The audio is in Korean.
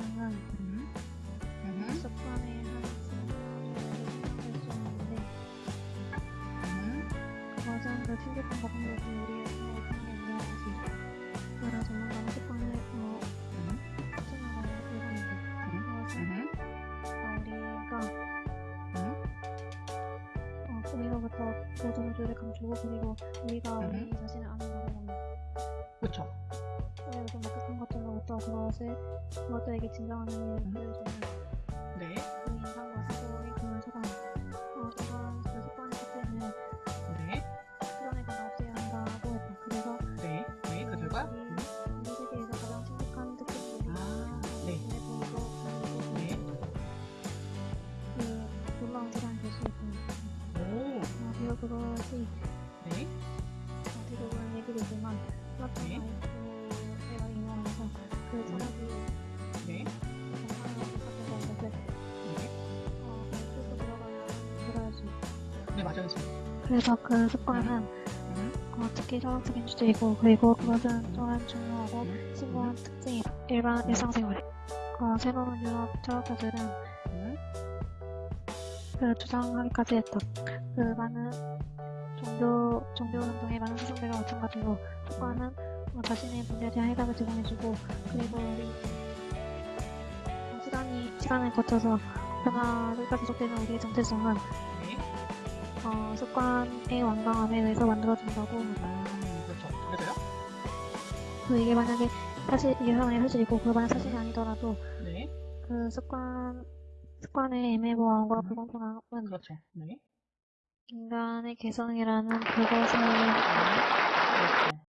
하면은 음. 음. 소판에 한할수있는데 음. 맞아 그 휴대폰 같은 거 우리 회사에 생긴 거지 그래 조만간 소판에 뭐 추천하고 이런 그래서 우리가 어, 우리로부터 보존조를 감추고 그리고 우리가 음? 우리 자신을 아는 거로 그쵸 그래서 그것을 그것들에게 진정한 의미를 보여주는 네, 그 인상과 사고의 그런 소감 어, 그런 그 습관의 끝에는 네, 다 없애야 한다고 했다. 그래서 네, 네, 그 결과? 음, 우리 세계에서 가장 심각한 특징들이 아, 네. 눈에 보이고 그리고 네. 그 놀라운 세상이 될수 있고 오, 어, 그리고 그것이 네, 어, 대부분 얘기되지만 네. 맞아요. 그래서 그 습관은 음, 어, 특히 철학적인 주제이고 그리고 그것은 또한 중요하고 음, 심오한 특징이 일반 일상생활에 어, 새로운 유럽 철학자들은 음, 그 주장하기까지 했다. 그 많은 종교 종교 운동의 많은 사상들과 마찬가지로 습관은 어, 자신의 문제에 대한 해답을 제공해주고 그리고 우리 어, 시간이 시간을 거쳐서 변화가 지속되는 우리의 정체성은 네, 어, 습관의 완강함에 의해서 만들어진다고 합니다. 음, 그렇죠. 그래서요? 그 이게 만약에 사실 이게 만약에 사실이고 그 만약 사실이 아니더라도 네. 그 습관 습관의 애매모함과 음. 불공평함은 그렇죠. 네. 인간의 개성이라는 그것을 네. 그렇죠.